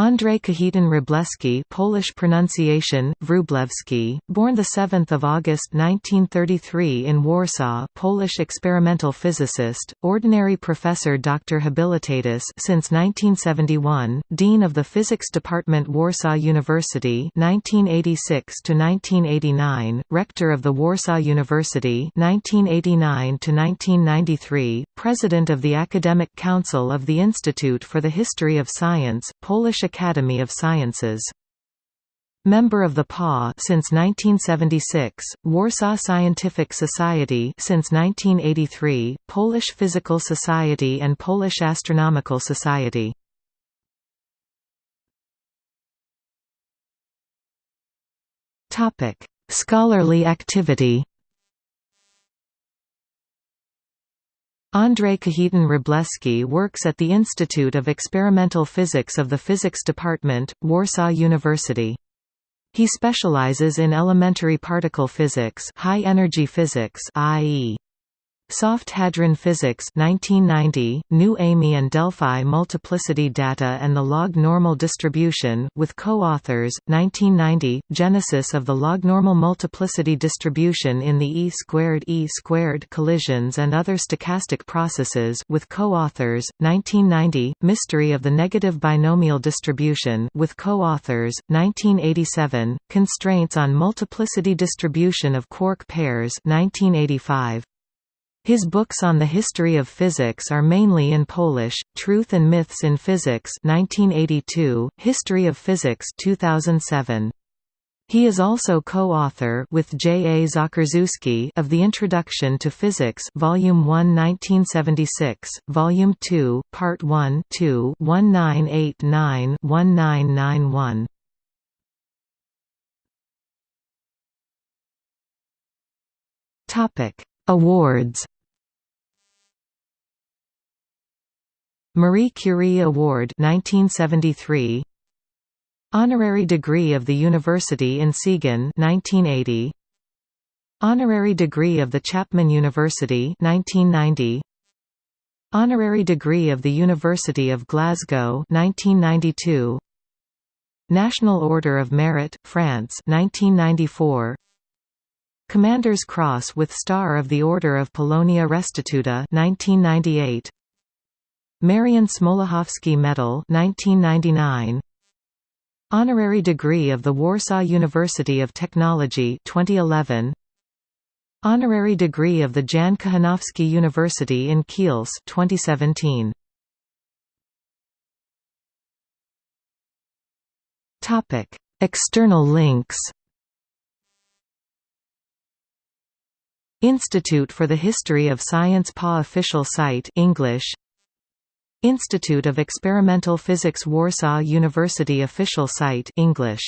Andrzej Kajetan Wróblewski Polish pronunciation, Wróblewski, born 7 August 1933 in Warsaw Polish experimental physicist, ordinary professor Dr. Habilitatus since 1971, Dean of the Physics Department Warsaw University 1986–1989, Rector of the Warsaw University 1989–1993, President of the Academic Council of the Institute for the History of Science, Polish Academy of Sciences. Member of the PA since 1976, Warsaw Scientific Society since 1983, Polish Physical Society and Polish Astronomical Society. Topic: Scholarly activity. Andrzej Kajetan Wróblewski works at the Institute of Experimental Physics of the Physics Department, Warsaw University. He specializes in elementary particle physics, high energy physics, i.e. Soft Hadron Physics 1990, New AMY and Delphi Multiplicity Data and the Log-Normal Distribution, with co-authors, 1990, Genesis of the Log-Normal Multiplicity Distribution in the E-squared E-squared collisions and other stochastic processes with co-authors, 1990, Mystery of the Negative Binomial Distribution with co-authors, 1987, Constraints on Multiplicity Distribution of Quark Pairs 1985. His books on the history of physics are mainly in Polish, Truth and Myths in Physics 1982, History of Physics 2007. He is also co-author with J. A. Zakrzewski of The Introduction to Physics Volume 1 1976, Volume 2, Part 1 2 1989-1991. Topic Awards Marie Curie Award 1973 Honorary degree of the University in Siegen 1980 Honorary degree of the Chapman University 1990 Honorary degree of the University of Glasgow 1992 National Order of Merit France 1994 Commander's Cross with Star of the Order of Polonia Restituta 1998 Marian Smoluchowski Medal 1999 Honorary degree of the Warsaw University of Technology 2011 Honorary degree of the Jan Kochanowski University in Kielce 2017 Topic External links. Institute for the History of Science PA official site English Institute of Experimental Physics Warsaw University official site English